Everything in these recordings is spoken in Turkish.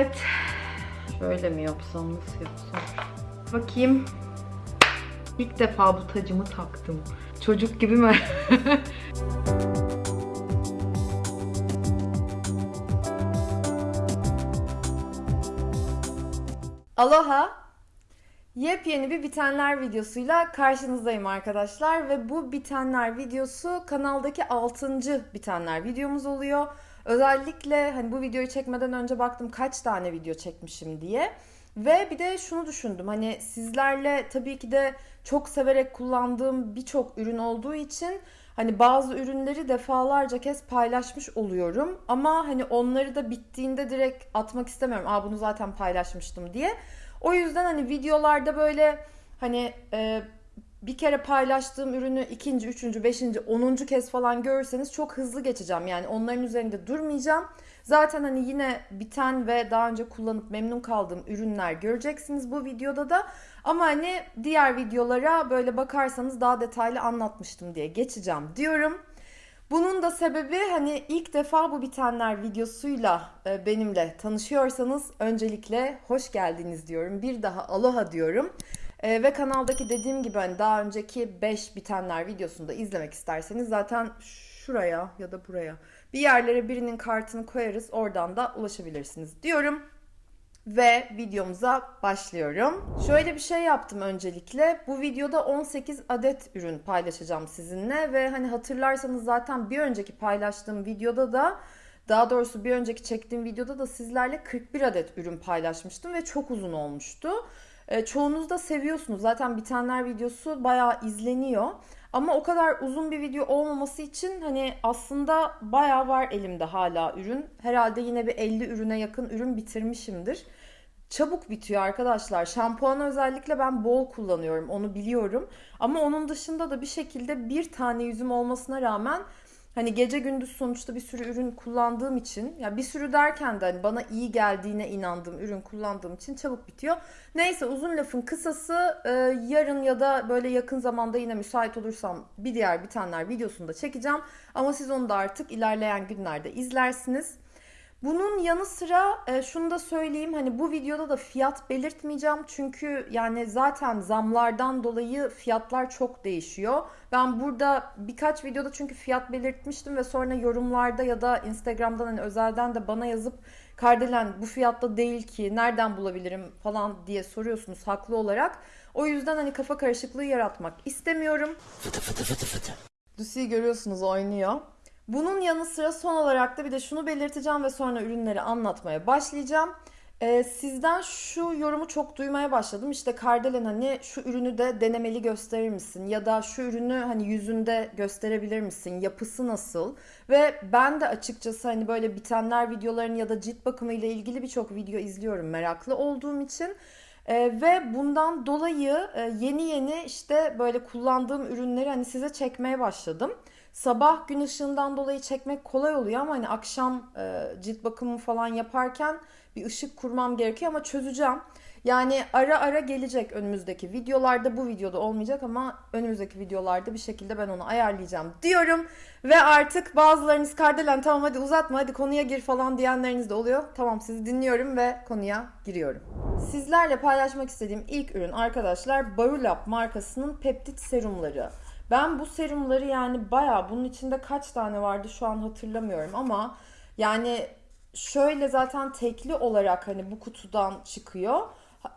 Evet. Şöyle mi yapsam, nasıl yapsam? Bakayım. İlk defa bu tacımı taktım. Çocuk gibi mi? Aloha! Yepyeni bir bitenler videosuyla karşınızdayım arkadaşlar ve bu bitenler videosu kanaldaki 6. bitenler videomuz oluyor. Özellikle hani bu videoyu çekmeden önce baktım kaç tane video çekmişim diye. Ve bir de şunu düşündüm hani sizlerle tabii ki de çok severek kullandığım birçok ürün olduğu için hani bazı ürünleri defalarca kez paylaşmış oluyorum. Ama hani onları da bittiğinde direkt atmak istemiyorum. Aa bunu zaten paylaşmıştım diye. O yüzden hani videolarda böyle hani e, bir kere paylaştığım ürünü ikinci, üçüncü, beşinci, onuncu kez falan görürseniz çok hızlı geçeceğim. Yani onların üzerinde durmayacağım. Zaten hani yine biten ve daha önce kullanıp memnun kaldığım ürünler göreceksiniz bu videoda da. Ama hani diğer videolara böyle bakarsanız daha detaylı anlatmıştım diye geçeceğim diyorum. Bunun da sebebi hani ilk defa bu bitenler videosuyla e, benimle tanışıyorsanız öncelikle hoş geldiniz diyorum. Bir daha aloha diyorum. E, ve kanaldaki dediğim gibi hani daha önceki 5 bitenler videosunu da izlemek isterseniz zaten şuraya ya da buraya bir yerlere birinin kartını koyarız. Oradan da ulaşabilirsiniz diyorum. Ve videomuza başlıyorum. Şöyle bir şey yaptım öncelikle. Bu videoda 18 adet ürün paylaşacağım sizinle ve hani hatırlarsanız zaten bir önceki paylaştığım videoda da daha doğrusu bir önceki çektiğim videoda da sizlerle 41 adet ürün paylaşmıştım ve çok uzun olmuştu. E, çoğunuz da seviyorsunuz. Zaten bitenler videosu bayağı izleniyor. Ama o kadar uzun bir video olmaması için hani aslında bayağı var elimde hala ürün. Herhalde yine bir 50 ürüne yakın ürün bitirmişimdir. Çabuk bitiyor arkadaşlar. Şampuanı özellikle ben bol kullanıyorum. Onu biliyorum. Ama onun dışında da bir şekilde bir tane yüzüm olmasına rağmen Hani gece gündüz sonuçta bir sürü ürün kullandığım için ya bir sürü derken de hani bana iyi geldiğine inandığım ürün kullandığım için çabuk bitiyor. Neyse uzun lafın kısası e, yarın ya da böyle yakın zamanda yine müsait olursam bir diğer bitenler videosunu da çekeceğim. Ama siz onu da artık ilerleyen günlerde izlersiniz. Bunun yanı sıra e, şunu da söyleyeyim hani bu videoda da fiyat belirtmeyeceğim çünkü yani zaten zamlardan dolayı fiyatlar çok değişiyor. Ben burada birkaç videoda çünkü fiyat belirtmiştim ve sonra yorumlarda ya da Instagram'dan hani özelden de bana yazıp Kardelen bu fiyatta değil ki nereden bulabilirim falan diye soruyorsunuz haklı olarak. O yüzden hani kafa karışıklığı yaratmak istemiyorum. Fıtı fıtı fıtı fıtı. Lucy'yi görüyorsunuz oynuyor. Bunun yanı sıra son olarak da bir de şunu belirteceğim ve sonra ürünleri anlatmaya başlayacağım. Ee, sizden şu yorumu çok duymaya başladım. İşte Kardelen hani şu ürünü de denemeli gösterir misin? Ya da şu ürünü hani yüzünde gösterebilir misin? Yapısı nasıl? Ve ben de açıkçası hani böyle bitenler videolarını ya da cilt bakımı ile ilgili birçok video izliyorum meraklı olduğum için. Ee, ve bundan dolayı e, yeni yeni işte böyle kullandığım ürünleri hani size çekmeye başladım. Sabah gün ışığından dolayı çekmek kolay oluyor ama hani akşam e, cilt bakımı falan yaparken bir ışık kurmam gerekiyor ama çözeceğim. Yani ara ara gelecek önümüzdeki videolarda. Bu videoda olmayacak ama önümüzdeki videolarda bir şekilde ben onu ayarlayacağım diyorum. Ve artık bazılarınız Kardelen tamam hadi uzatma hadi konuya gir falan diyenleriniz de oluyor. Tamam sizi dinliyorum ve konuya giriyorum. Sizlerle paylaşmak istediğim ilk ürün arkadaşlar Barulap markasının peptit serumları. Ben bu serumları yani baya bunun içinde kaç tane vardı şu an hatırlamıyorum ama yani şöyle zaten tekli olarak hani bu kutudan çıkıyor.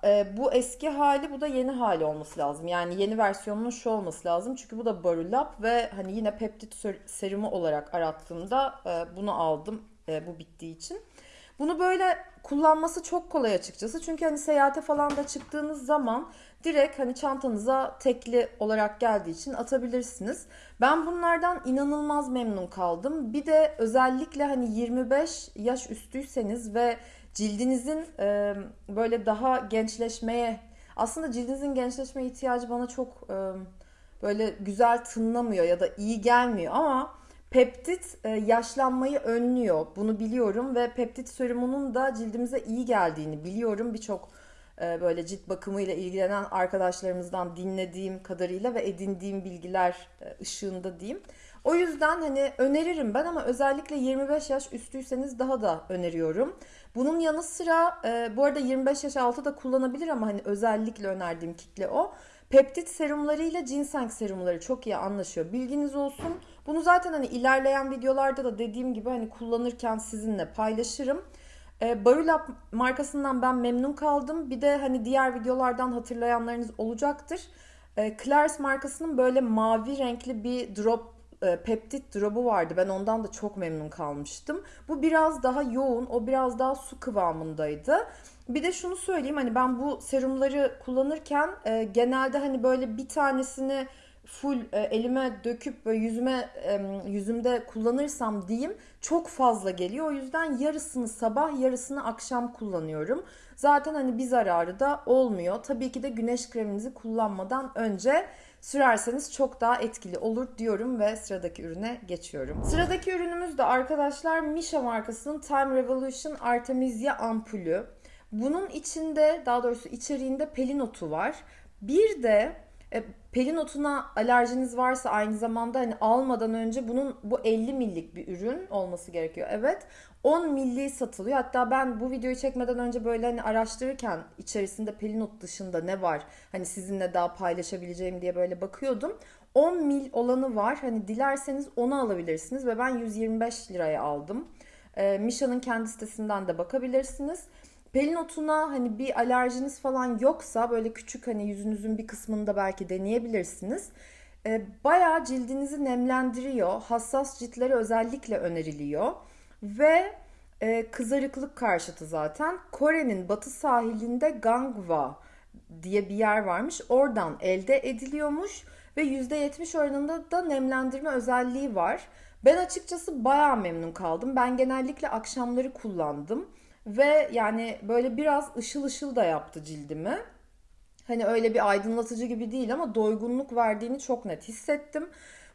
E, bu eski hali bu da yeni hali olması lazım. Yani yeni versiyonunun şu olması lazım. Çünkü bu da Barulap ve hani yine peptit serumu olarak arattığımda e, bunu aldım e, bu bittiği için. Bunu böyle kullanması çok kolay açıkçası. Çünkü hani seyahate falan da çıktığınız zaman direkt hani çantanıza tekli olarak geldiği için atabilirsiniz. Ben bunlardan inanılmaz memnun kaldım. Bir de özellikle hani 25 yaş üstüyseniz ve cildinizin e, böyle daha gençleşmeye aslında cildinizin gençleşme ihtiyacı bana çok e, böyle güzel tınlamıyor ya da iyi gelmiyor ama Peptit yaşlanmayı önlüyor. Bunu biliyorum ve peptit serumunun da cildimize iyi geldiğini biliyorum. Birçok böyle cilt bakımıyla ilgilenen arkadaşlarımızdan dinlediğim kadarıyla ve edindiğim bilgiler e, ışığında diyeyim. O yüzden hani öneririm ben ama özellikle 25 yaş üstüyseniz daha da öneriyorum. Bunun yanı sıra e, bu arada 25 yaş altı da kullanabilir ama hani özellikle önerdiğim kitle o. Peptit serumları ile ginseng serumları çok iyi anlaşıyor. Bilginiz olsun. Bunu zaten hani ilerleyen videolarda da dediğim gibi hani kullanırken sizinle paylaşırım. E, Barulab markasından ben memnun kaldım. Bir de hani diğer videolardan hatırlayanlarınız olacaktır. E, markasının böyle mavi renkli bir drop e, peptit drop'u vardı. Ben ondan da çok memnun kalmıştım. Bu biraz daha yoğun, o biraz daha su kıvamındaydı. Bir de şunu söyleyeyim hani ben bu serumları kullanırken e, genelde hani böyle bir tanesini full e, elime döküp böyle yüzüme e, yüzümde kullanırsam diyeyim çok fazla geliyor. O yüzden yarısını sabah yarısını akşam kullanıyorum. Zaten hani bir zararı da olmuyor. Tabii ki de güneş kreminizi kullanmadan önce sürerseniz çok daha etkili olur diyorum ve sıradaki ürüne geçiyorum. Sıradaki ürünümüz de arkadaşlar Misha markasının Time Revolution Artemisia ampulü. Bunun içinde daha doğrusu içeriğinde pelin otu var. Bir de e, pelin otuna alerjiniz varsa aynı zamanda hani almadan önce bunun bu 50 millik bir ürün olması gerekiyor. Evet 10 milli satılıyor. Hatta ben bu videoyu çekmeden önce böyle hani araştırırken içerisinde pelin ot dışında ne var hani sizinle daha paylaşabileceğim diye böyle bakıyordum. 10 mil olanı var. Hani dilerseniz onu alabilirsiniz ve ben 125 liraya aldım. E, Misha'nın kendi sitesinden de bakabilirsiniz. Pelin otuna hani bir alerjiniz falan yoksa böyle küçük hani yüzünüzün bir kısmında belki deneyebilirsiniz. E, bayağı cildinizi nemlendiriyor. Hassas ciltlere özellikle öneriliyor. Ve e, kızarıklık karşıtı zaten. Kore'nin batı sahilinde Gangwa diye bir yer varmış. Oradan elde ediliyormuş ve %70 oranında da nemlendirme özelliği var. Ben açıkçası bayağı memnun kaldım. Ben genellikle akşamları kullandım. Ve yani böyle biraz ışıl ışıl da yaptı cildimi. Hani öyle bir aydınlatıcı gibi değil ama doygunluk verdiğini çok net hissettim.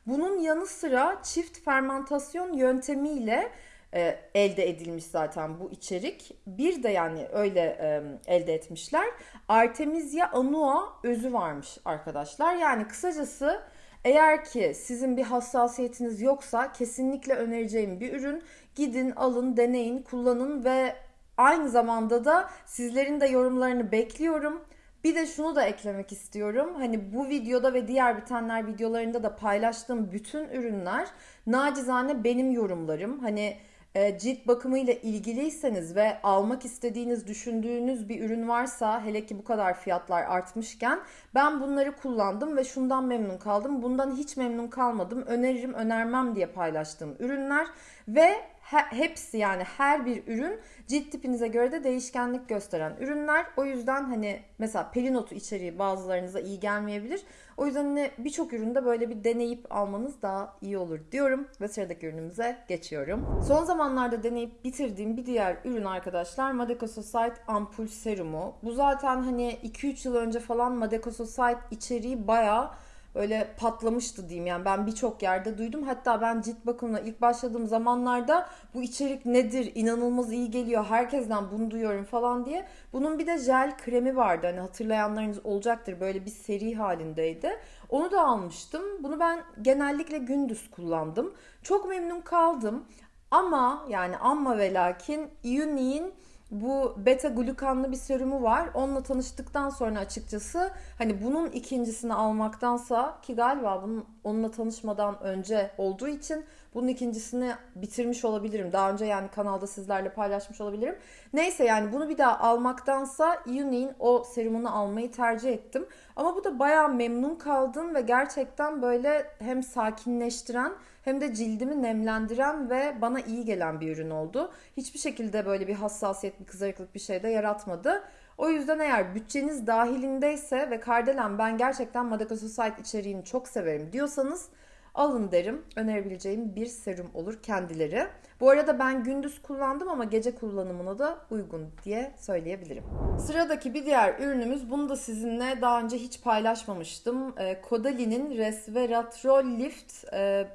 Bunun yanı sıra çift fermentasyon yöntemiyle e, elde edilmiş zaten bu içerik. Bir de yani öyle e, elde etmişler. Artemisia annua özü varmış arkadaşlar. Yani kısacası eğer ki sizin bir hassasiyetiniz yoksa kesinlikle önereceğim bir ürün. Gidin, alın, deneyin, kullanın ve Aynı zamanda da sizlerin de yorumlarını bekliyorum. Bir de şunu da eklemek istiyorum. Hani bu videoda ve diğer bitenler videolarında da paylaştığım bütün ürünler nacizane benim yorumlarım. Hani e, cilt bakımıyla ilgiliyseniz ve almak istediğiniz, düşündüğünüz bir ürün varsa hele ki bu kadar fiyatlar artmışken ben bunları kullandım ve şundan memnun kaldım. Bundan hiç memnun kalmadım. Öneririm, önermem diye paylaştığım ürünler ve hepsi yani her bir ürün cilt tipinize göre de değişkenlik gösteren ürünler. O yüzden hani mesela pelinotu içeriği bazılarınıza iyi gelmeyebilir. O yüzden hani birçok üründe böyle bir deneyip almanız daha iyi olur diyorum ve sıradaki ürünümüze geçiyorum. Son zamanlarda deneyip bitirdiğim bir diğer ürün arkadaşlar Madecososite ampul serumu. Bu zaten hani 2-3 yıl önce falan Madecososite içeriği bayağı öyle patlamıştı diyeyim. Yani ben birçok yerde duydum. Hatta ben cilt bakımına ilk başladığım zamanlarda bu içerik nedir? İnanılmaz iyi geliyor. Herkesten bunu duyuyorum falan diye. Bunun bir de jel kremi vardı. Hani hatırlayanlarınız olacaktır. Böyle bir seri halindeydi. Onu da almıştım. Bunu ben genellikle gündüz kullandım. Çok memnun kaldım. Ama yani amma ve lakin Unique'in bu beta glukanlı bir serumu var. Onunla tanıştıktan sonra açıkçası hani bunun ikincisini almaktansa ki galiba bunun onunla tanışmadan önce olduğu için bunun ikincisini bitirmiş olabilirim. Daha önce yani kanalda sizlerle paylaşmış olabilirim. Neyse yani bunu bir daha almaktansa Unique'in o serumunu almayı tercih ettim. Ama bu da bayağı memnun kaldım ve gerçekten böyle hem sakinleştiren hem de cildimi nemlendiren ve bana iyi gelen bir ürün oldu. Hiçbir şekilde böyle bir hassasiyet, bir kızarıklık bir şey de yaratmadı. O yüzden eğer bütçeniz dahilindeyse ve Kardelen ben gerçekten Madagasusite içeriğini çok severim diyorsanız alın derim. Önerebileceğim bir serum olur kendileri. Bu arada ben gündüz kullandım ama gece kullanımına da uygun diye söyleyebilirim. Sıradaki bir diğer ürünümüz bunu da sizinle daha önce hiç paylaşmamıştım. E, Caudalie Resveratrol Lift e,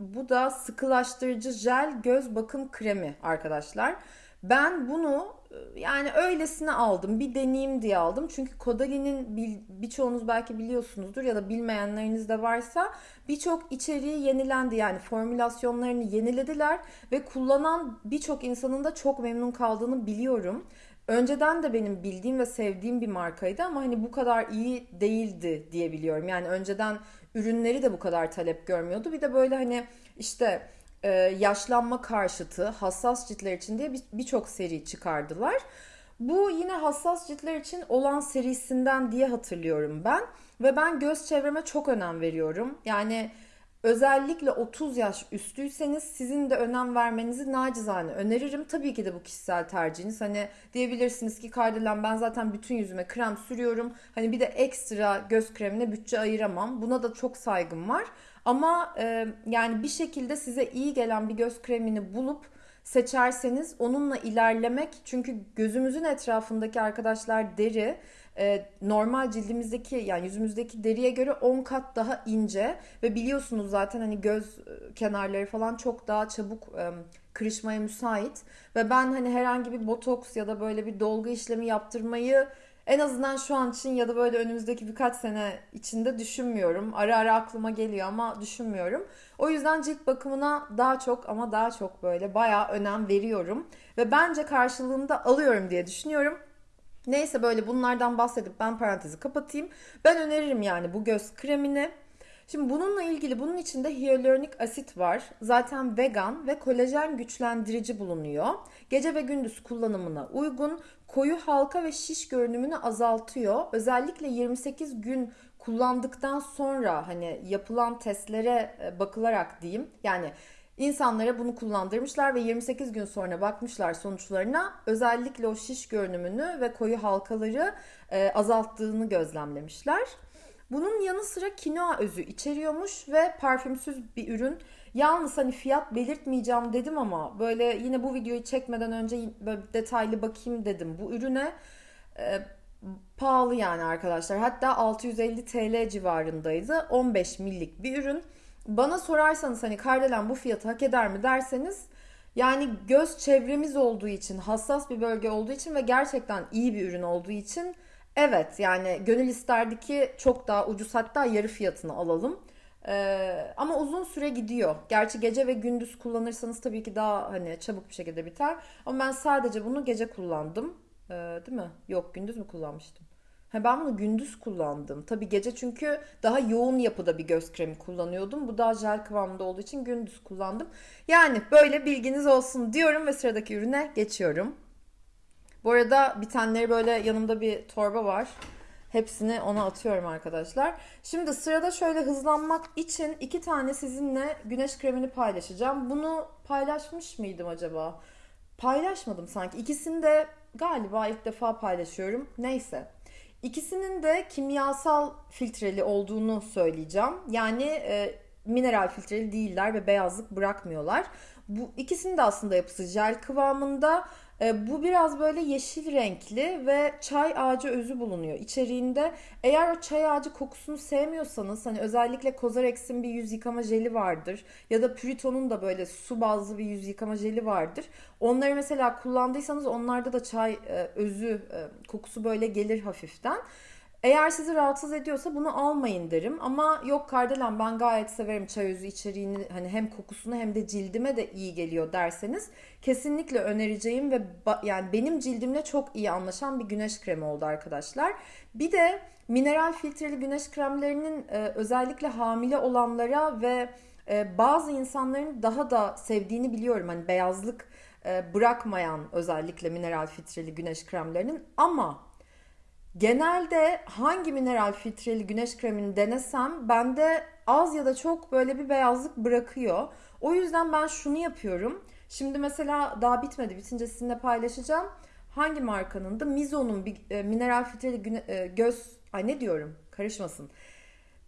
bu da sıkılaştırıcı jel göz bakım kremi arkadaşlar. Ben bunu yani öylesine aldım. Bir deneyim diye aldım. Çünkü Kodali'nin birçoğunuz belki biliyorsunuzdur ya da bilmeyenleriniz de varsa birçok içeriği yenilendi. Yani formülasyonlarını yenilediler ve kullanan birçok insanın da çok memnun kaldığını biliyorum. Önceden de benim bildiğim ve sevdiğim bir markaydı ama hani bu kadar iyi değildi diye biliyorum. Yani önceden ürünleri de bu kadar talep görmüyordu. Bir de böyle hani işte e, yaşlanma karşıtı hassas ciltler için diye birçok bir seri çıkardılar. Bu yine hassas ciltler için olan serisinden diye hatırlıyorum ben. Ve ben göz çevreme çok önem veriyorum. Yani özellikle 30 yaş üstüyseniz sizin de önem vermenizi nacizane öneririm. Tabii ki de bu kişisel tercihiniz. Hani diyebilirsiniz ki Kardelen ben zaten bütün yüzüme krem sürüyorum. Hani bir de ekstra göz kremine bütçe ayıramam. Buna da çok saygım var. Ama e, yani bir şekilde size iyi gelen bir göz kremini bulup seçerseniz onunla ilerlemek çünkü gözümüzün etrafındaki arkadaşlar deri e, normal cildimizdeki yani yüzümüzdeki deriye göre 10 kat daha ince ve biliyorsunuz zaten hani göz e, kenarları falan çok daha çabuk e, kırışmaya müsait. Ve ben hani herhangi bir botoks ya da böyle bir dolgu işlemi yaptırmayı en azından şu an için ya da böyle önümüzdeki birkaç sene içinde düşünmüyorum. Ara ara aklıma geliyor ama düşünmüyorum. O yüzden cilt bakımına daha çok ama daha çok böyle bayağı önem veriyorum. Ve bence karşılığında alıyorum diye düşünüyorum. Neyse böyle bunlardan bahsedip ben parantezi kapatayım. Ben öneririm yani bu göz kremini. Şimdi bununla ilgili bunun içinde hyaluronik asit var. Zaten vegan ve kolajen güçlendirici bulunuyor. Gece ve gündüz kullanımına uygun. Koyu halka ve şiş görünümünü azaltıyor. Özellikle 28 gün kullandıktan sonra hani yapılan testlere e, bakılarak diyeyim. Yani insanlara bunu kullandırmışlar ve 28 gün sonra bakmışlar sonuçlarına. Özellikle o şiş görünümünü ve koyu halkaları e, azalttığını gözlemlemişler. Bunun yanı sıra kinoa özü içeriyormuş ve parfümsüz bir ürün. Yalnız hani fiyat belirtmeyeceğim dedim ama böyle yine bu videoyu çekmeden önce böyle detaylı bakayım dedim. Bu ürüne e, pahalı yani arkadaşlar. Hatta 650 TL civarındaydı. 15 millik bir ürün. Bana sorarsanız hani Kardelen bu fiyatı hak eder mi derseniz yani göz çevremiz olduğu için, hassas bir bölge olduğu için ve gerçekten iyi bir ürün olduğu için evet yani gönül isterdi ki çok daha ucuz hatta yarı fiyatını alalım. Ee, ama uzun süre gidiyor. Gerçi gece ve gündüz kullanırsanız tabii ki daha hani çabuk bir şekilde biter. Ama ben sadece bunu gece kullandım. Ee, değil mi? Yok gündüz mü kullanmıştım? Ha, ben bunu gündüz kullandım. Tabii gece çünkü daha yoğun yapıda bir göz kremi kullanıyordum. Bu daha jel kıvamında olduğu için gündüz kullandım. Yani böyle bilginiz olsun diyorum ve sıradaki ürüne geçiyorum. Bu arada bitenleri böyle yanımda bir torba var. Hepsini ona atıyorum arkadaşlar. Şimdi sırada şöyle hızlanmak için iki tane sizinle güneş kremini paylaşacağım. Bunu paylaşmış mıydım acaba? Paylaşmadım sanki. İkisini de galiba ilk defa paylaşıyorum. Neyse. İkisinin de kimyasal filtreli olduğunu söyleyeceğim. Yani e, mineral filtreli değiller ve beyazlık bırakmıyorlar. Bu ikisinin de aslında yapısı jel kıvamında e, bu biraz böyle yeşil renkli ve çay ağacı özü bulunuyor içeriğinde. Eğer o çay ağacı kokusunu sevmiyorsanız hani özellikle Kozarex'in bir yüz yıkama jeli vardır ya da Puriton'un da böyle su bazlı bir yüz yıkama jeli vardır. Onları mesela kullandıysanız onlarda da çay e, özü e, kokusu böyle gelir hafiften. Eğer sizi rahatsız ediyorsa bunu almayın derim. Ama yok Kardelen ben gayet severim çay özü içeriğini hani hem kokusunu hem de cildime de iyi geliyor derseniz kesinlikle önereceğim ve yani benim cildimle çok iyi anlaşan bir güneş kremi oldu arkadaşlar. Bir de mineral filtreli güneş kremlerinin e, özellikle hamile olanlara ve e, bazı insanların daha da sevdiğini biliyorum. Hani beyazlık e, bırakmayan özellikle mineral filtreli güneş kremlerinin ama Genelde hangi mineral filtreli güneş kremini denesem bende az ya da çok böyle bir beyazlık bırakıyor. O yüzden ben şunu yapıyorum. Şimdi mesela daha bitmedi. Bitince sizinle paylaşacağım. Hangi markanın da Mizo'nun bir e, mineral filtreli güne, e, göz ay ne diyorum? Karışmasın.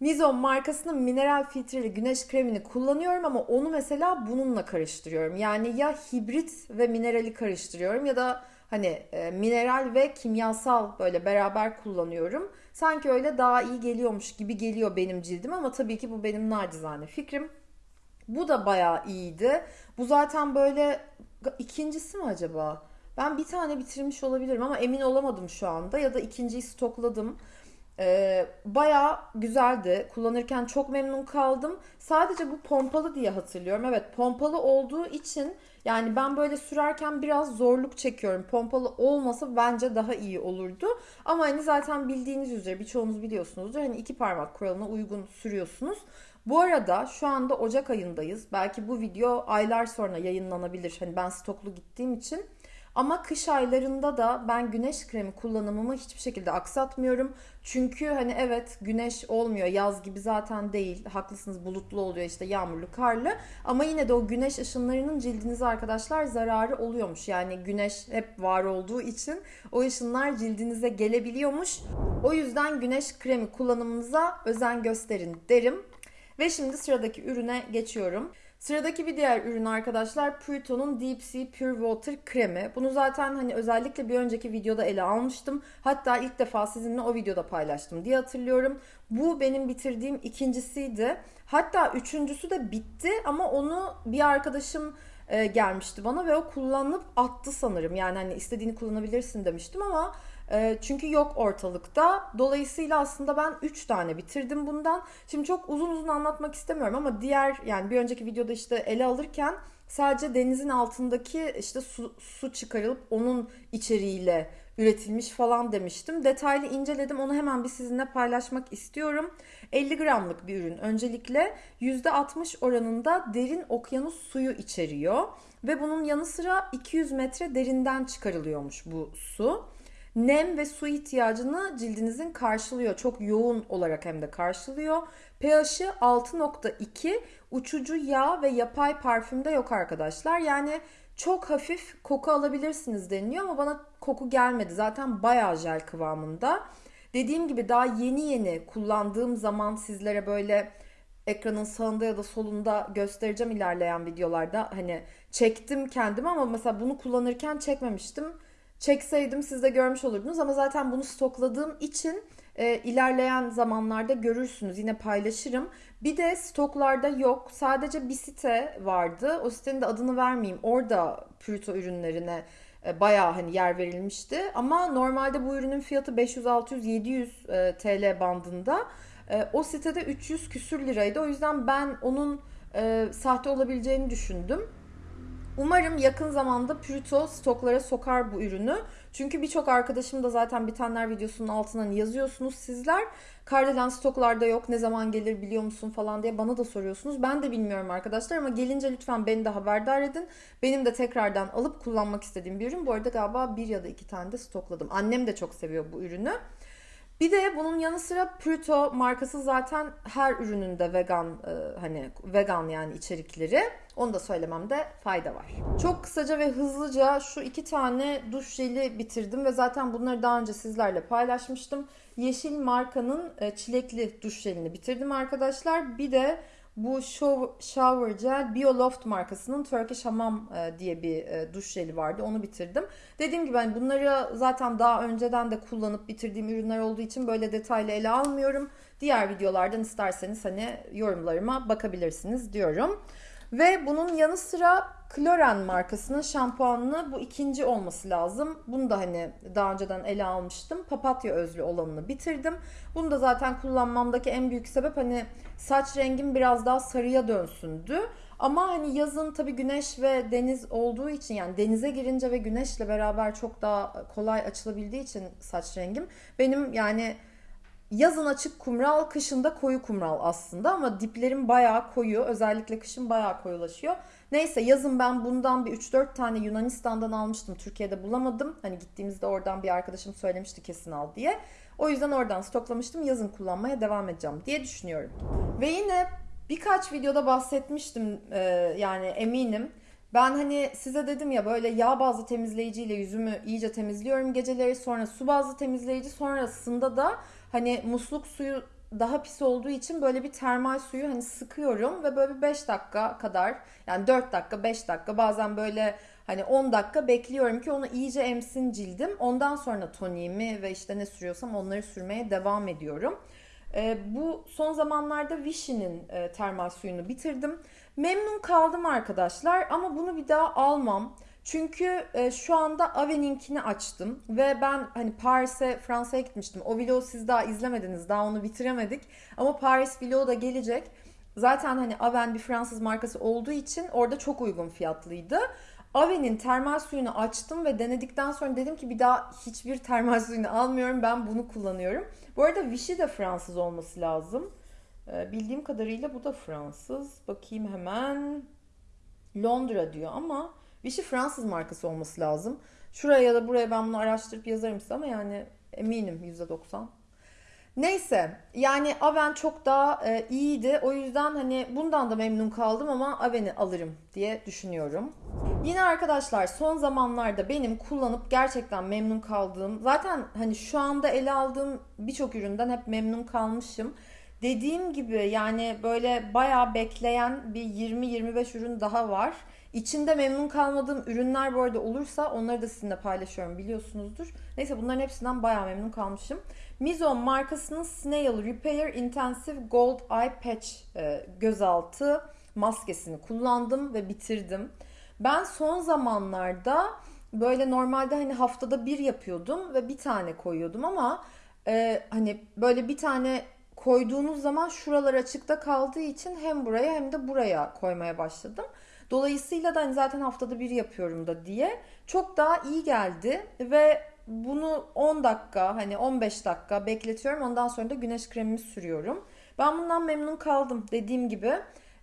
Mizon markasının mineral filtreli güneş kremini kullanıyorum ama onu mesela bununla karıştırıyorum. Yani ya hibrit ve minerali karıştırıyorum ya da hani e, mineral ve kimyasal böyle beraber kullanıyorum. Sanki öyle daha iyi geliyormuş gibi geliyor benim cildim ama tabii ki bu benim nacizane fikrim. Bu da bayağı iyiydi. Bu zaten böyle ikincisi mi acaba? Ben bir tane bitirmiş olabilirim ama emin olamadım şu anda ya da ikinciyi stokladım. Ee, bayağı güzeldi. Kullanırken çok memnun kaldım. Sadece bu pompalı diye hatırlıyorum. Evet pompalı olduğu için yani ben böyle sürerken biraz zorluk çekiyorum. Pompalı olmasa bence daha iyi olurdu. Ama hani zaten bildiğiniz üzere birçoğunuz biliyorsunuzdur. Hani iki parmak kuralına uygun sürüyorsunuz. Bu arada şu anda Ocak ayındayız. Belki bu video aylar sonra yayınlanabilir. Hani ben stoklu gittiğim için. Ama kış aylarında da ben güneş kremi kullanımımı hiçbir şekilde aksatmıyorum. Çünkü hani evet güneş olmuyor yaz gibi zaten değil. Haklısınız bulutlu oluyor işte yağmurlu karlı. Ama yine de o güneş ışınlarının cildinize arkadaşlar zararı oluyormuş. Yani güneş hep var olduğu için o ışınlar cildinize gelebiliyormuş. O yüzden güneş kremi kullanımınıza özen gösterin derim. Ve şimdi sıradaki ürüne geçiyorum. Sıradaki bir diğer ürün arkadaşlar Purito'nun Deep Sea Pure Water kremi. Bunu zaten hani özellikle bir önceki videoda ele almıştım. Hatta ilk defa sizinle o videoda paylaştım diye hatırlıyorum. Bu benim bitirdiğim ikincisiydi. Hatta üçüncüsü de bitti ama onu bir arkadaşım e, gelmişti bana ve o kullanıp attı sanırım. Yani hani istediğini kullanabilirsin demiştim ama e, çünkü yok ortalıkta. Dolayısıyla aslında ben 3 tane bitirdim bundan. Şimdi çok uzun uzun anlatmak istemiyorum ama diğer yani bir önceki videoda işte ele alırken sadece denizin altındaki işte su, su çıkarılıp onun içeriğiyle üretilmiş falan demiştim. Detaylı inceledim. Onu hemen bir sizinle paylaşmak istiyorum. 50 gramlık bir ürün. Öncelikle %60 oranında derin okyanus suyu içeriyor. Ve bunun yanı sıra 200 metre derinden çıkarılıyormuş bu su nem ve su ihtiyacını cildinizin karşılıyor. Çok yoğun olarak hem de karşılıyor. pH'i 6.2 uçucu yağ ve yapay parfümde yok arkadaşlar. Yani çok hafif koku alabilirsiniz deniliyor ama bana koku gelmedi. Zaten bayağı jel kıvamında. Dediğim gibi daha yeni yeni kullandığım zaman sizlere böyle ekranın sağında ya da solunda göstereceğim ilerleyen videolarda. Hani çektim kendimi ama mesela bunu kullanırken çekmemiştim çekseydim siz de görmüş olurdunuz ama zaten bunu stokladığım için e, ilerleyen zamanlarda görürsünüz. Yine paylaşırım. Bir de stoklarda yok. Sadece bir site vardı. O sitenin de adını vermeyeyim. Orada Purito ürünlerine e, bayağı hani yer verilmişti. Ama normalde bu ürünün fiyatı 500, 600, 700 e, TL bandında. E, o sitede 300 küsür liraydı. O yüzden ben onun e, sahte olabileceğini düşündüm. Umarım yakın zamanda Purito stoklara sokar bu ürünü. Çünkü birçok arkadaşım da zaten bitenler videosunun altından yazıyorsunuz sizler. Kardelen stoklarda yok ne zaman gelir biliyor musun falan diye bana da soruyorsunuz. Ben de bilmiyorum arkadaşlar ama gelince lütfen beni de haberdar edin. Benim de tekrardan alıp kullanmak istediğim bir ürün. Bu arada galiba bir ya da iki tane de stokladım. Annem de çok seviyor bu ürünü. Bir de bunun yanı sıra Pruto markası zaten her ürününde vegan e, hani vegan yani içerikleri. Onu da söylememde fayda var. Çok kısaca ve hızlıca şu iki tane duş jeli bitirdim ve zaten bunları daha önce sizlerle paylaşmıştım. Yeşil markanın e, çilekli duş jelini bitirdim arkadaşlar. Bir de bu Shower Gel Bioloft markasının Turkish Hamam e, diye bir e, duş jeli vardı. Onu bitirdim. Dediğim gibi hani bunları zaten daha önceden de kullanıp bitirdiğim ürünler olduğu için böyle detaylı ele almıyorum. Diğer videolardan isterseniz hani yorumlarıma bakabilirsiniz diyorum. Ve bunun yanı sıra Kloren markasının şampuanını bu ikinci olması lazım. Bunu da hani daha önceden ele almıştım. Papatya özlü olanını bitirdim. Bunu da zaten kullanmamdaki en büyük sebep hani saç rengim biraz daha sarıya dönsündü. Ama hani yazın tabii güneş ve deniz olduğu için yani denize girince ve güneşle beraber çok daha kolay açılabildiği için saç rengim benim yani Yazın açık kumral, kışın da koyu kumral aslında ama diplerim bayağı koyu. Özellikle kışın bayağı koyulaşıyor. Neyse yazın ben bundan bir 3-4 tane Yunanistan'dan almıştım. Türkiye'de bulamadım. Hani gittiğimizde oradan bir arkadaşım söylemişti kesin al diye. O yüzden oradan stoklamıştım. Yazın kullanmaya devam edeceğim diye düşünüyorum. Ve yine birkaç videoda bahsetmiştim e, yani eminim. Ben hani size dedim ya böyle yağ bazlı temizleyiciyle yüzümü iyice temizliyorum geceleri. Sonra su bazlı temizleyici sonrasında da hani musluk suyu daha pis olduğu için böyle bir termal suyu hani sıkıyorum ve böyle 5 dakika kadar yani 4 dakika 5 dakika bazen böyle hani 10 dakika bekliyorum ki onu iyice emsin cildim. Ondan sonra toniğimi ve işte ne sürüyorsam onları sürmeye devam ediyorum. E, bu son zamanlarda Vichy'nin e, termal suyunu bitirdim. Memnun kaldım arkadaşlar ama bunu bir daha almam. Çünkü e, şu anda Ave'ninkini açtım ve ben hani Paris'e, Fransa'ya gitmiştim. O vlogu siz daha izlemediniz, daha onu bitiremedik. Ama Paris vlogu da gelecek. Zaten hani Aven bir Fransız markası olduğu için orada çok uygun fiyatlıydı. Ave'nin termal suyunu açtım ve denedikten sonra dedim ki bir daha hiçbir termal suyunu almıyorum. Ben bunu kullanıyorum. Bu arada Vichy de Fransız olması lazım. Ee, bildiğim kadarıyla bu da Fransız. Bakayım hemen. Londra diyor ama Vichy Fransız markası olması lazım. Şuraya ya da buraya ben bunu araştırıp yazarım size ama yani eminim %90. Neyse yani Aven çok daha e, iyiydi. O yüzden hani bundan da memnun kaldım ama Aven'i alırım diye düşünüyorum. Yine arkadaşlar son zamanlarda benim kullanıp gerçekten memnun kaldığım zaten hani şu anda ele aldığım birçok üründen hep memnun kalmışım. Dediğim gibi yani böyle bayağı bekleyen bir 20-25 ürün daha var. İçinde memnun kalmadığım ürünler bu arada olursa onları da sizinle paylaşıyorum biliyorsunuzdur. Neyse bunların hepsinden bayağı memnun kalmışım. Mizon markasının Snail Repair Intensive Gold Eye Patch e, gözaltı maskesini kullandım ve bitirdim. Ben son zamanlarda böyle normalde hani haftada bir yapıyordum ve bir tane koyuyordum ama e, hani böyle bir tane koyduğunuz zaman şuralar açıkta kaldığı için hem buraya hem de buraya koymaya başladım. Dolayısıyla da hani zaten haftada bir yapıyorum da diye çok daha iyi geldi ve bunu 10 dakika hani 15 dakika bekletiyorum. Ondan sonra da güneş kremimi sürüyorum. Ben bundan memnun kaldım dediğim gibi.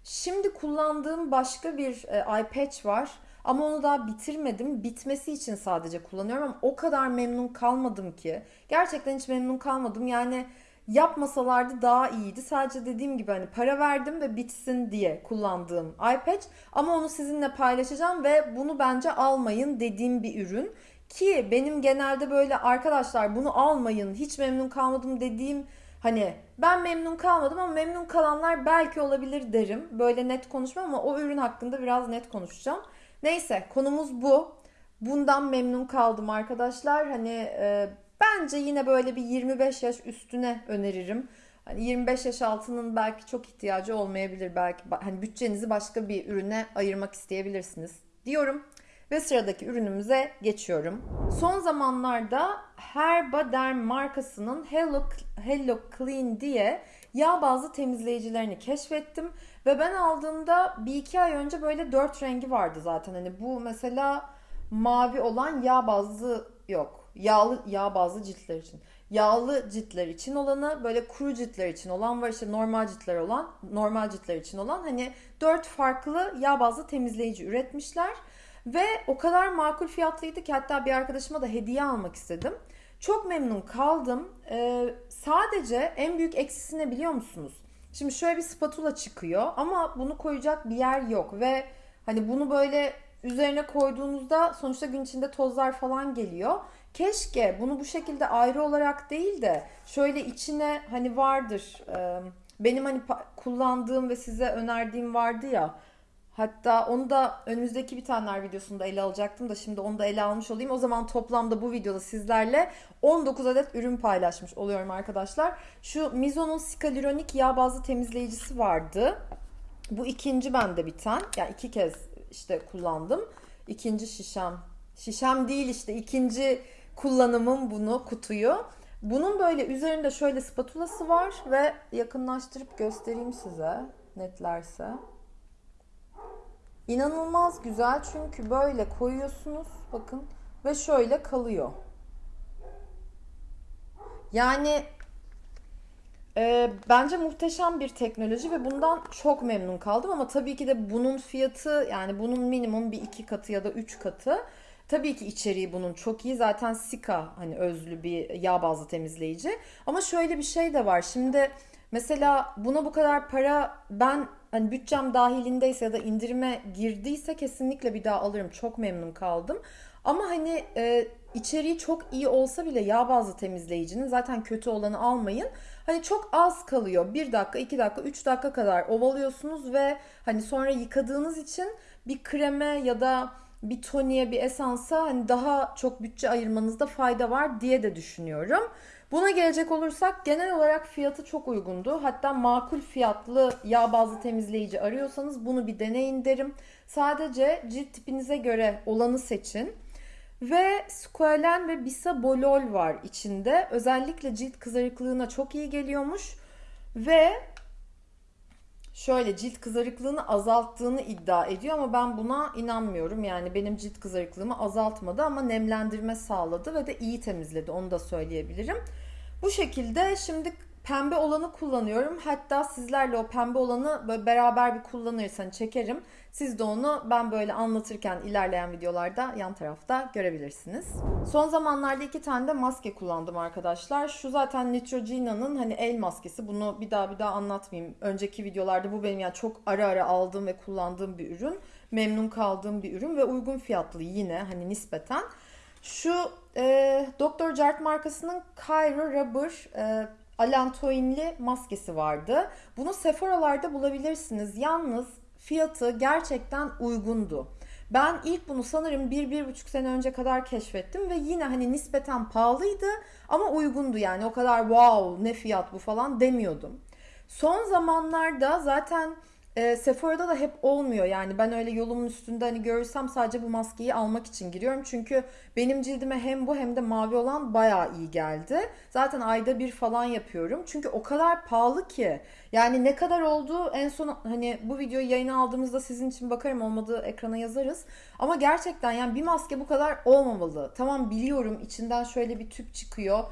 Şimdi kullandığım başka bir e, eye patch var. Ama onu daha bitirmedim. Bitmesi için sadece kullanıyorum ama o kadar memnun kalmadım ki. Gerçekten hiç memnun kalmadım. Yani yapmasalardı daha iyiydi. Sadece dediğim gibi hani para verdim ve bitsin diye kullandığım iPad ama onu sizinle paylaşacağım ve bunu bence almayın dediğim bir ürün. Ki benim genelde böyle arkadaşlar bunu almayın hiç memnun kalmadım dediğim hani ben memnun kalmadım ama memnun kalanlar belki olabilir derim. Böyle net konuşmam ama o ürün hakkında biraz net konuşacağım. Neyse konumuz bu. Bundan memnun kaldım arkadaşlar. Hani e, Bence yine böyle bir 25 yaş üstüne öneririm. Hani 25 yaş altının belki çok ihtiyacı olmayabilir. Belki hani bütçenizi başka bir ürüne ayırmak isteyebilirsiniz diyorum. Ve sıradaki ürünümüze geçiyorum. Son zamanlarda Herbaderm markasının Hello, Hello Clean diye yağ bazlı temizleyicilerini keşfettim. Ve ben aldığımda bir iki ay önce böyle dört rengi vardı zaten. Hani bu mesela mavi olan yağ bazlı yok yağlı yağ bazlı ciltler için. Yağlı ciltler için olanı, böyle kuru ciltler için olan var işte normal ciltler olan, normal ciltler için olan hani dört farklı yağ bazlı temizleyici üretmişler. Ve o kadar makul fiyatlıydı ki hatta bir arkadaşıma da hediye almak istedim. Çok memnun kaldım. Ee, sadece en büyük eksisi ne biliyor musunuz? Şimdi şöyle bir spatula çıkıyor ama bunu koyacak bir yer yok ve hani bunu böyle üzerine koyduğunuzda sonuçta gün içinde tozlar falan geliyor. Keşke bunu bu şekilde ayrı olarak değil de şöyle içine hani vardır. Benim hani kullandığım ve size önerdiğim vardı ya. Hatta onu da önümüzdeki bir taneler videosunda ele alacaktım da şimdi onu da ele almış olayım. O zaman toplamda bu videoda sizlerle 19 adet ürün paylaşmış oluyorum arkadaşlar. Şu Mizo'nun Sikaluronik yağ bazlı temizleyicisi vardı. Bu ikinci bende biten. Yani iki kez işte kullandım. İkinci şişem. Şişem değil işte ikinci kullanımım bunu kutuyu. Bunun böyle üzerinde şöyle spatulası var ve yakınlaştırıp göstereyim size netlerse. İnanılmaz güzel çünkü böyle koyuyorsunuz bakın ve şöyle kalıyor. Yani e, bence muhteşem bir teknoloji ve bundan çok memnun kaldım ama tabii ki de bunun fiyatı yani bunun minimum bir iki katı ya da üç katı. Tabii ki içeriği bunun çok iyi. Zaten Sika hani özlü bir yağ bazlı temizleyici. Ama şöyle bir şey de var. Şimdi mesela buna bu kadar para ben hani bütçem dahilindeyse ya da indirime girdiyse kesinlikle bir daha alırım. Çok memnun kaldım. Ama hani e, içeriği çok iyi olsa bile yağ bazlı temizleyicinin zaten kötü olanı almayın. Hani çok az kalıyor. 1 dakika, 2 dakika, 3 dakika kadar ovalıyorsunuz ve hani sonra yıkadığınız için bir kreme ya da bir toniğe bir esansa hani daha çok bütçe ayırmanızda fayda var diye de düşünüyorum. Buna gelecek olursak genel olarak fiyatı çok uygundu. Hatta makul fiyatlı yağ bazlı temizleyici arıyorsanız bunu bir deneyin derim. Sadece cilt tipinize göre olanı seçin. Ve squalen ve bisabolol var içinde. Özellikle cilt kızarıklığına çok iyi geliyormuş. Ve şöyle cilt kızarıklığını azalttığını iddia ediyor ama ben buna inanmıyorum. Yani benim cilt kızarıklığımı azaltmadı ama nemlendirme sağladı ve de iyi temizledi onu da söyleyebilirim. Bu şekilde şimdi pembe olanı kullanıyorum. Hatta sizlerle o pembe olanı böyle beraber bir kullanırsan çekerim. Siz de onu ben böyle anlatırken ilerleyen videolarda yan tarafta görebilirsiniz. Son zamanlarda iki tane de maske kullandım arkadaşlar. Şu zaten Neutrogena'nın hani el maskesi. Bunu bir daha bir daha anlatmayayım. Önceki videolarda bu benim yani çok ara ara aldığım ve kullandığım bir ürün. Memnun kaldığım bir ürün ve uygun fiyatlı yine hani nispeten. Şu e, Dr. Jart markasının Cairo Rubber e, alantoinli maskesi vardı. Bunu Sephora'larda bulabilirsiniz. Yalnız fiyatı gerçekten uygundu. Ben ilk bunu sanırım 1-1,5 sene önce kadar keşfettim ve yine hani nispeten pahalıydı ama uygundu yani o kadar wow ne fiyat bu falan demiyordum. Son zamanlarda zaten e, Sephora'da da hep olmuyor yani ben öyle yolumun üstünde hani görürsem sadece bu maskeyi almak için giriyorum. Çünkü benim cildime hem bu hem de mavi olan bayağı iyi geldi. Zaten ayda bir falan yapıyorum. Çünkü o kadar pahalı ki. Yani ne kadar oldu en son hani bu videoyu yayına aldığımızda sizin için bakarım olmadığı ekrana yazarız. Ama gerçekten yani bir maske bu kadar olmamalı. Tamam biliyorum içinden şöyle bir tüp çıkıyor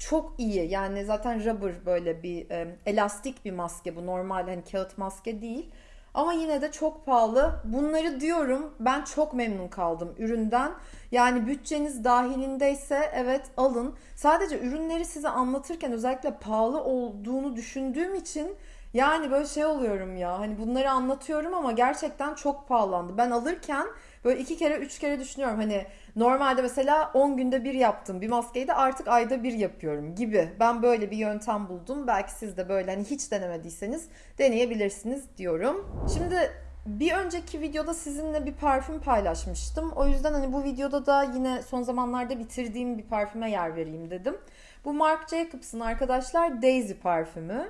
çok iyi. Yani zaten rubber böyle bir e, elastik bir maske bu. Normal hani kağıt maske değil. Ama yine de çok pahalı. Bunları diyorum ben çok memnun kaldım üründen. Yani bütçeniz dahilindeyse evet alın. Sadece ürünleri size anlatırken özellikle pahalı olduğunu düşündüğüm için yani böyle şey oluyorum ya. Hani bunları anlatıyorum ama gerçekten çok pahalandı. Ben alırken böyle iki kere üç kere düşünüyorum. Hani normalde mesela 10 günde bir yaptım bir maskeyi de artık ayda bir yapıyorum gibi. Ben böyle bir yöntem buldum. Belki siz de böyle hani hiç denemediyseniz deneyebilirsiniz diyorum. Şimdi bir önceki videoda sizinle bir parfüm paylaşmıştım. O yüzden hani bu videoda da yine son zamanlarda bitirdiğim bir parfüme yer vereyim dedim. Bu Marc Jacobs'ın arkadaşlar Daisy parfümü.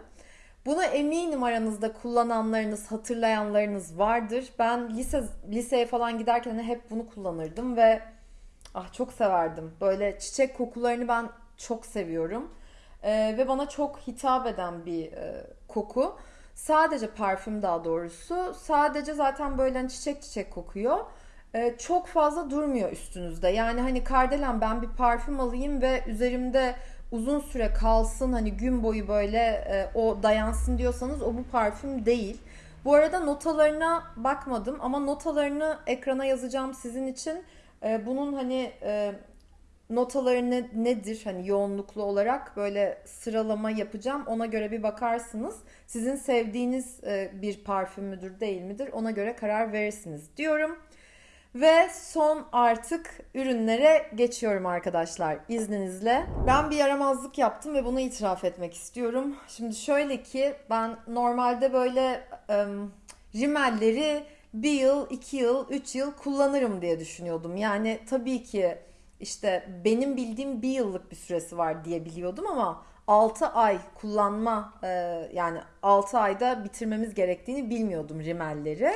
Bunu eminim aranızda kullananlarınız, hatırlayanlarınız vardır. Ben lise liseye falan giderken hep bunu kullanırdım ve ah çok severdim. Böyle çiçek kokularını ben çok seviyorum. Ee, ve bana çok hitap eden bir e, koku. Sadece parfüm daha doğrusu. Sadece zaten böyle hani çiçek çiçek kokuyor. Ee, çok fazla durmuyor üstünüzde. Yani hani kardelen ben bir parfüm alayım ve üzerimde uzun süre kalsın hani gün boyu böyle e, o dayansın diyorsanız o bu parfüm değil. Bu arada notalarına bakmadım ama notalarını ekrana yazacağım sizin için. E, bunun hani e, notaları ne, nedir hani yoğunluklu olarak böyle sıralama yapacağım. Ona göre bir bakarsınız. Sizin sevdiğiniz e, bir parfüm müdür değil midir ona göre karar verirsiniz diyorum. Ve son artık ürünlere geçiyorum arkadaşlar izninizle. Ben bir yaramazlık yaptım ve bunu itiraf etmek istiyorum. Şimdi şöyle ki ben normalde böyle ım, rimelleri bir yıl, iki yıl, üç yıl kullanırım diye düşünüyordum. Yani tabii ki işte benim bildiğim bir yıllık bir süresi var diye biliyordum ama 6 ay kullanma yani 6 ayda bitirmemiz gerektiğini bilmiyordum rimelleri.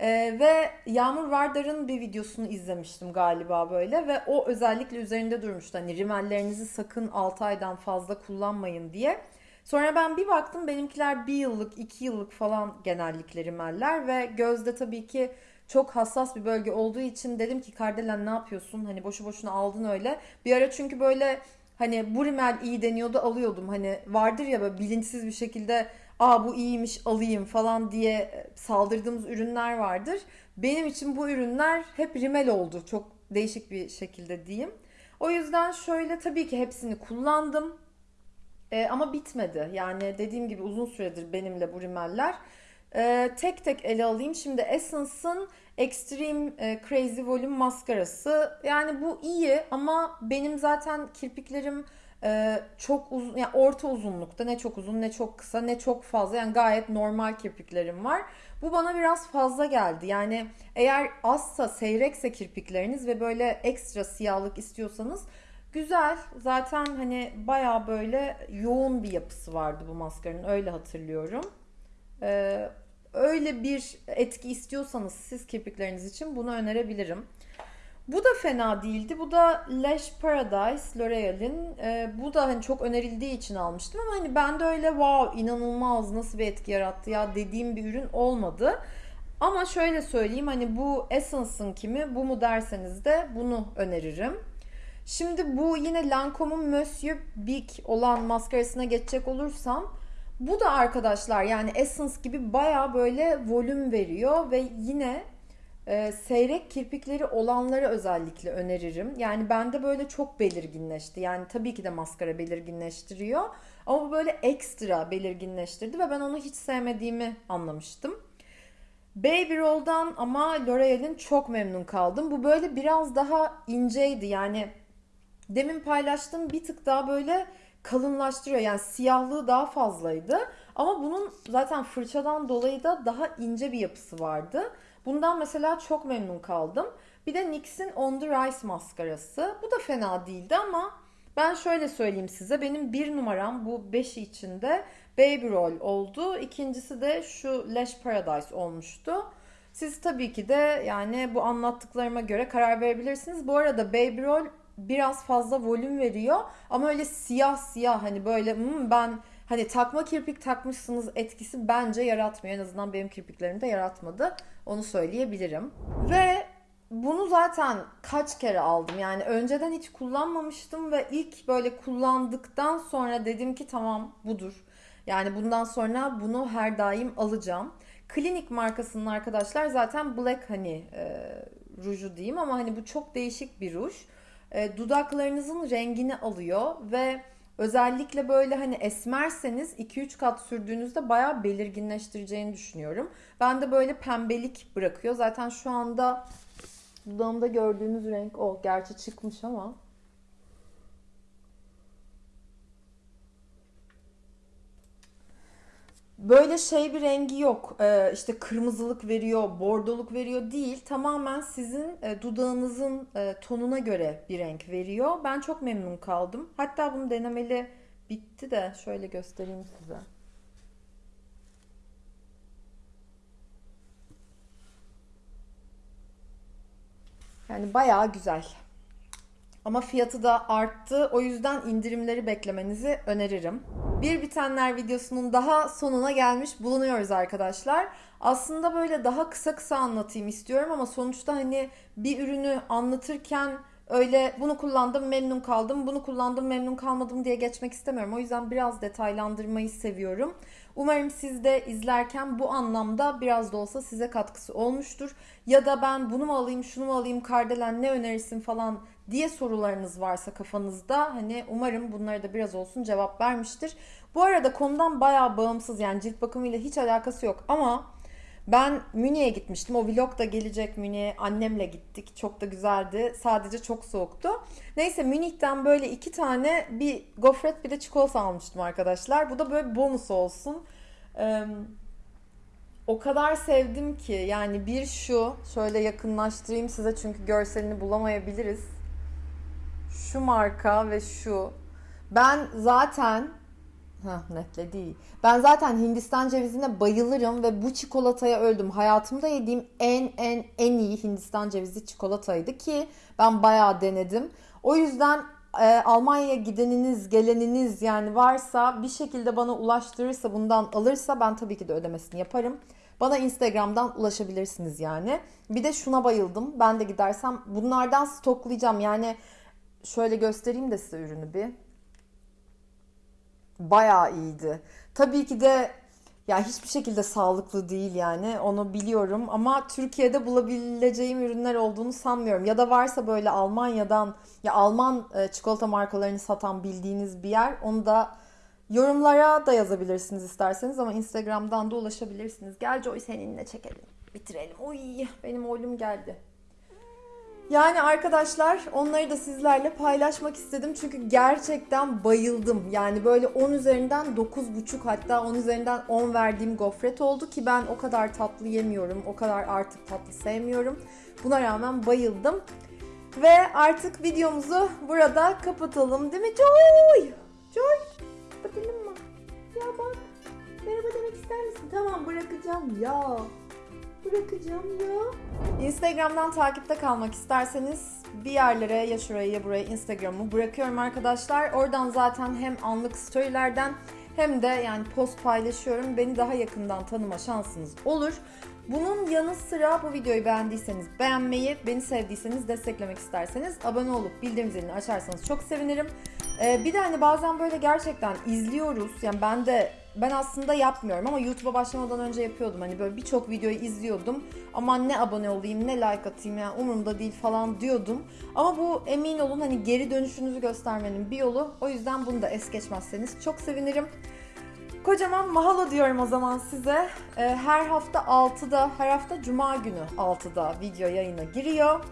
Ee, ve Yağmur Vardar'ın bir videosunu izlemiştim galiba böyle ve o özellikle üzerinde durmuştu. Hani rimellerinizi sakın 6 aydan fazla kullanmayın diye. Sonra ben bir baktım benimkiler bir yıllık, iki yıllık falan genellikle rimeller ve gözde tabii ki çok hassas bir bölge olduğu için dedim ki Kardelen ne yapıyorsun? Hani boşu boşuna aldın öyle. Bir ara çünkü böyle hani bu rimel iyi deniyordu alıyordum. Hani vardır ya böyle bilinçsiz bir şekilde aa bu iyiymiş alayım falan diye saldırdığımız ürünler vardır. Benim için bu ürünler hep rimel oldu. Çok değişik bir şekilde diyeyim. O yüzden şöyle tabii ki hepsini kullandım. E, ama bitmedi. Yani dediğim gibi uzun süredir benimle bu rimeller. E, tek tek ele alayım. Şimdi Essence'ın Extreme e, Crazy Volume maskarası. Yani bu iyi ama benim zaten kirpiklerim e, çok uzun, yani orta uzunlukta ne çok uzun ne çok kısa ne çok fazla yani gayet normal kirpiklerim var. Bu bana biraz fazla geldi. Yani eğer azsa seyrekse kirpikleriniz ve böyle ekstra siyahlık istiyorsanız güzel. Zaten hani baya böyle yoğun bir yapısı vardı bu maskaranın öyle hatırlıyorum. Ee, öyle bir etki istiyorsanız siz kirpikleriniz için bunu önerebilirim. Bu da fena değildi. Bu da Lash Paradise L'Oreal'in. Ee, bu da hani çok önerildiği için almıştım ama hani ben de öyle wow inanılmaz nasıl bir etki yarattı ya dediğim bir ürün olmadı. Ama şöyle söyleyeyim hani bu Essence'ın kimi bu mu derseniz de bunu öneririm. Şimdi bu yine Lancome'un Monsieur Big olan maskarasına geçecek olursam bu da arkadaşlar yani Essence gibi baya böyle volüm veriyor ve yine e, seyrek kirpikleri olanları özellikle öneririm. Yani bende böyle çok belirginleşti. Yani tabii ki de maskara belirginleştiriyor. Ama bu böyle ekstra belirginleştirdi ve ben onu hiç sevmediğimi anlamıştım. Baby Roll'dan ama L'Oreal'in çok memnun kaldım. Bu böyle biraz daha inceydi. Yani demin paylaştığım bir tık daha böyle kalınlaştırıyor. Yani siyahlığı daha fazlaydı. Ama bunun zaten fırçadan dolayı da daha ince bir yapısı vardı. Bundan mesela çok memnun kaldım. Bir de NYX'in On The Rise maskarası. Bu da fena değildi ama ben şöyle söyleyeyim size. Benim bir numaram bu 5'i içinde Baby Roll oldu. İkincisi de şu Lash Paradise olmuştu. Siz tabii ki de yani bu anlattıklarıma göre karar verebilirsiniz. Bu arada Baby Roll biraz fazla volüm veriyor ama öyle siyah siyah hani böyle hmm, ben hani takma kirpik takmışsınız etkisi bence yaratmıyor. En azından benim kirpiklerimde yaratmadı. Onu söyleyebilirim. Ve bunu zaten kaç kere aldım. Yani önceden hiç kullanmamıştım ve ilk böyle kullandıktan sonra dedim ki tamam budur. Yani bundan sonra bunu her daim alacağım. Klinik markasının arkadaşlar zaten Black Honey e, ruju diyeyim ama hani bu çok değişik bir ruj. E, dudaklarınızın rengini alıyor ve özellikle böyle hani esmerseniz 2-3 kat sürdüğünüzde bayağı belirginleştireceğini düşünüyorum. Ben de böyle pembelik bırakıyor. Zaten şu anda dudağımda gördüğünüz renk o. Gerçi çıkmış ama. Böyle şey bir rengi yok. Ee, işte kırmızılık veriyor, bordoluk veriyor değil. Tamamen sizin e, dudağınızın e, tonuna göre bir renk veriyor. Ben çok memnun kaldım. Hatta bunu denemeli bitti de şöyle göstereyim size. Yani bayağı güzel. Ama fiyatı da arttı. O yüzden indirimleri beklemenizi öneririm. Bir bitenler videosunun daha sonuna gelmiş bulunuyoruz arkadaşlar. Aslında böyle daha kısa kısa anlatayım istiyorum ama sonuçta hani bir ürünü anlatırken öyle bunu kullandım memnun kaldım, bunu kullandım memnun kalmadım diye geçmek istemiyorum. O yüzden biraz detaylandırmayı seviyorum. Umarım siz de izlerken bu anlamda biraz da olsa size katkısı olmuştur. Ya da ben bunu mu alayım, şunu mu alayım, Kardelen ne önerirsin falan diye sorularınız varsa kafanızda hani umarım bunlara da biraz olsun cevap vermiştir. Bu arada konudan bayağı bağımsız yani cilt bakımıyla hiç alakası yok ama ben Münih'e gitmiştim. O vlog da gelecek Münih'e. Annemle gittik. Çok da güzeldi. Sadece çok soğuktu. Neyse Münih'ten böyle iki tane bir gofret bir de çikolata almıştım arkadaşlar. Bu da böyle bonus olsun. Ee, o kadar sevdim ki yani bir şu şöyle yakınlaştırayım size çünkü görselini bulamayabiliriz. Şu marka ve şu. Ben zaten Heh, netle değil. Ben zaten Hindistan cevizine bayılırım ve bu çikolataya öldüm. Hayatımda yediğim en en en iyi Hindistan cevizi çikolataydı ki ben bayağı denedim. O yüzden e, Almanya'ya gideniniz, geleniniz yani varsa bir şekilde bana ulaştırırsa bundan alırsa ben tabii ki de ödemesini yaparım. Bana Instagram'dan ulaşabilirsiniz yani. Bir de şuna bayıldım. Ben de gidersem bunlardan stoklayacağım. Yani şöyle göstereyim de size ürünü bir bayağı iyiydi. Tabii ki de ya hiçbir şekilde sağlıklı değil yani onu biliyorum ama Türkiye'de bulabileceğim ürünler olduğunu sanmıyorum. Ya da varsa böyle Almanya'dan ya Alman e, çikolata markalarını satan bildiğiniz bir yer onu da yorumlara da yazabilirsiniz isterseniz ama Instagram'dan da ulaşabilirsiniz. Gel Joy seninle çekelim. bitirelim. Oy benim oğlum geldi. Yani arkadaşlar onları da sizlerle paylaşmak istedim. Çünkü gerçekten bayıldım. Yani böyle 10 üzerinden 9,5 hatta 10 üzerinden 10 verdiğim gofret oldu ki ben o kadar tatlı yemiyorum. O kadar artık tatlı sevmiyorum. Buna rağmen bayıldım. Ve artık videomuzu burada kapatalım değil mi Joy? Joy kapatalım mı? Ya bak merhaba demek ister misin? Tamam bırakacağım ya. Bırakacağım ya. Instagram'dan takipte kalmak isterseniz bir yerlere ya şuraya ya buraya Instagram'ı bırakıyorum arkadaşlar. Oradan zaten hem anlık storylerden hem de yani post paylaşıyorum. Beni daha yakından tanıma şansınız olur. Bunun yanı sıra bu videoyu beğendiyseniz beğenmeyi, beni sevdiyseniz desteklemek isterseniz abone olup bildirim zilini açarsanız çok sevinirim. Ee, bir de hani bazen böyle gerçekten izliyoruz. Yani ben de ben aslında yapmıyorum ama YouTube'a başlamadan önce yapıyordum. Hani böyle birçok videoyu izliyordum. Aman ne abone olayım, ne like atayım yani umurumda değil falan diyordum. Ama bu emin olun hani geri dönüşünüzü göstermenin bir yolu. O yüzden bunu da es geçmezseniz çok sevinirim. Kocaman mahalo diyorum o zaman size. Ee, Her hafta 6'da, her hafta cuma günü 6'da video yayına giriyor.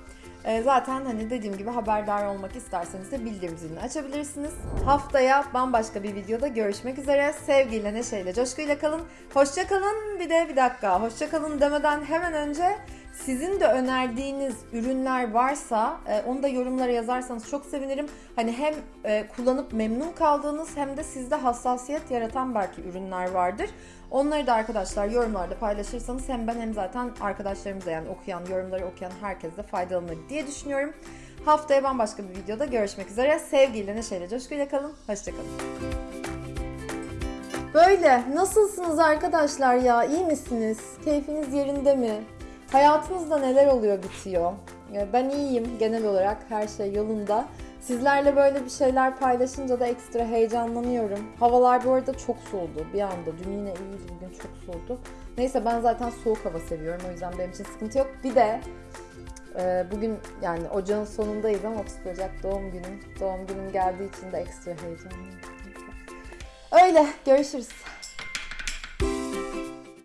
Ee, Zaten hani dediğim gibi haberdar olmak isterseniz de bildirim zilini açabilirsiniz. Haftaya bambaşka bir videoda görüşmek üzere. Sevgiyle, neşeyle, coşkuyla kalın. Hoşça kalın. Bir de bir dakika. Hoşça kalın demeden hemen önce sizin de önerdiğiniz ürünler varsa e, onu da yorumlara yazarsanız çok sevinirim. Hani hem e, kullanıp memnun kaldığınız hem de sizde hassasiyet yaratan belki ürünler vardır. Onları da arkadaşlar yorumlarda paylaşırsanız hem ben hem zaten arkadaşlarımıza yani okuyan, yorumları okuyan herkes de faydalanır diye düşünüyorum. Haftaya bambaşka bir videoda görüşmek üzere. Sevgiyle, neşeyle, coşkuyla kalın. Hoşçakalın. Böyle. Nasılsınız arkadaşlar ya? İyi misiniz? Keyfiniz yerinde mi? Hayatınızda neler oluyor bitiyor? Ya Ben iyiyim genel olarak her şey yolunda. Sizlerle böyle bir şeyler paylaşınca da ekstra heyecanlanıyorum. Havalar bu arada çok soğudu bir anda. Dün yine iyiydi bugün çok soğudu. Neyse ben zaten soğuk hava seviyorum o yüzden benim için sıkıntı yok. Bir de e, bugün yani ocağın sonundayız ama 30 Ocak doğum günüm. Doğum günüm geldiği için de ekstra heyecanlıyım. Öyle görüşürüz.